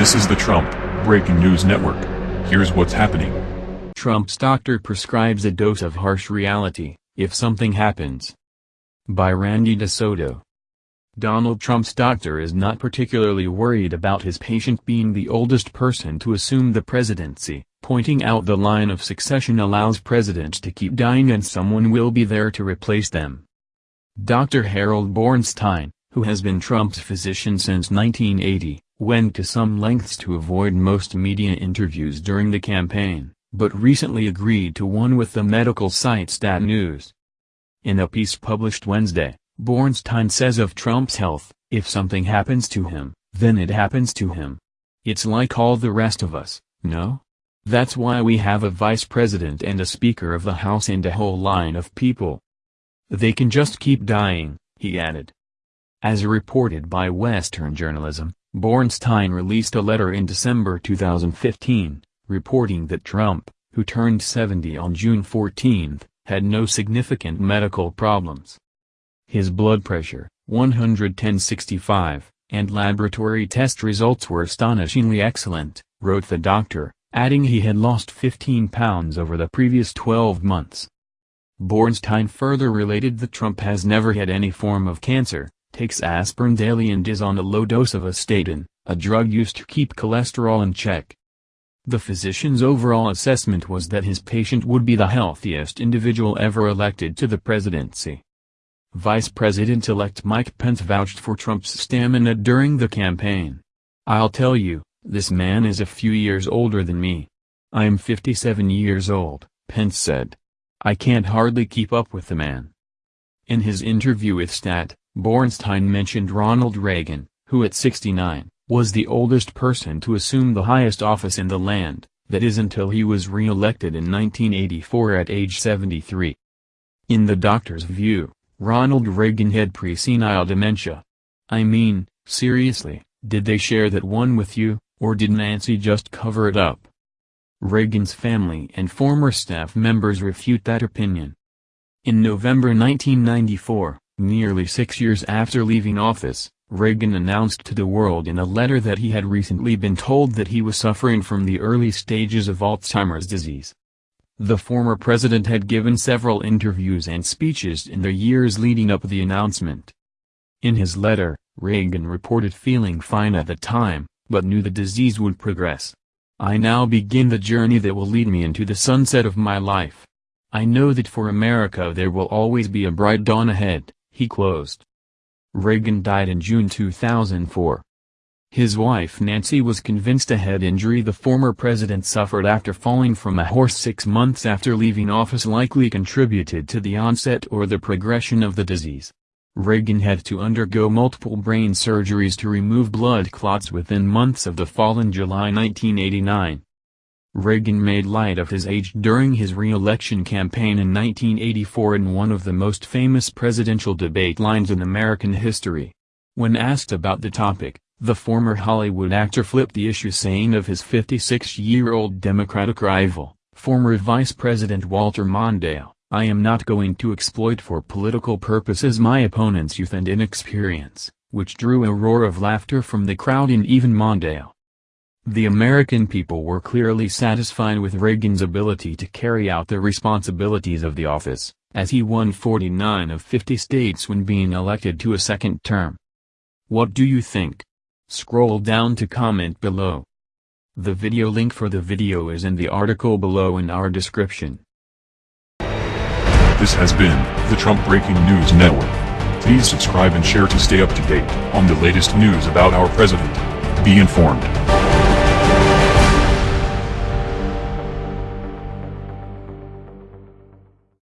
This is the Trump Breaking News Network. Here's what's happening. Trump's doctor prescribes a dose of harsh reality, if something happens. By Randy DeSoto. Donald Trump's doctor is not particularly worried about his patient being the oldest person to assume the presidency, pointing out the line of succession allows presidents to keep dying and someone will be there to replace them. Dr. Harold Bornstein, who has been Trump's physician since 1980, went to some lengths to avoid most media interviews during the campaign, but recently agreed to one with the medical site Stat News. In a piece published Wednesday, Bornstein says of Trump's health, if something happens to him, then it happens to him. It's like all the rest of us, no? That's why we have a vice president and a speaker of the House and a whole line of people. They can just keep dying, he added. As reported by Western Journalism, Bornstein released a letter in December 2015, reporting that Trump, who turned 70 on June 14, had no significant medical problems. His blood pressure, 110-65, and laboratory test results were astonishingly excellent, wrote the doctor, adding he had lost 15 pounds over the previous 12 months. Bornstein further related that Trump has never had any form of cancer, takes aspirin daily and is on a low dose of a statin, a drug used to keep cholesterol in check. The physician's overall assessment was that his patient would be the healthiest individual ever elected to the presidency. Vice President-elect Mike Pence vouched for Trump's stamina during the campaign. I'll tell you, this man is a few years older than me. I'm 57 years old, Pence said. I can't hardly keep up with the man. In his interview with Stat, Bornstein mentioned Ronald Reagan, who at 69, was the oldest person to assume the highest office in the land, that is until he was re-elected in 1984 at age 73. In the doctor's view, Ronald Reagan had presenile dementia. I mean, seriously, did they share that one with you, or did Nancy just cover it up? Reagan's family and former staff members refute that opinion. In November 1994, Nearly six years after leaving office, Reagan announced to the world in a letter that he had recently been told that he was suffering from the early stages of Alzheimer's disease. The former president had given several interviews and speeches in the years leading up the announcement. In his letter, Reagan reported feeling fine at the time, but knew the disease would progress. I now begin the journey that will lead me into the sunset of my life. I know that for America there will always be a bright dawn ahead he closed. Reagan died in June 2004. His wife Nancy was convinced a head injury the former president suffered after falling from a horse six months after leaving office likely contributed to the onset or the progression of the disease. Reagan had to undergo multiple brain surgeries to remove blood clots within months of the fall in July 1989. Reagan made light of his age during his re-election campaign in 1984 in one of the most famous presidential debate lines in American history. When asked about the topic, the former Hollywood actor flipped the issue saying of his 56-year-old Democratic rival, former Vice President Walter Mondale, I am not going to exploit for political purposes my opponent's youth and inexperience, which drew a roar of laughter from the crowd and even Mondale. The American people were clearly satisfied with Reagan's ability to carry out the responsibilities of the office, as he won 49 of 50 states when being elected to a second term. What do you think? Scroll down to comment below. The video link for the video is in the article below in our description. This has been the Trump Breaking News Network. Please subscribe and share to stay up to date on the latest news about our president. Be informed.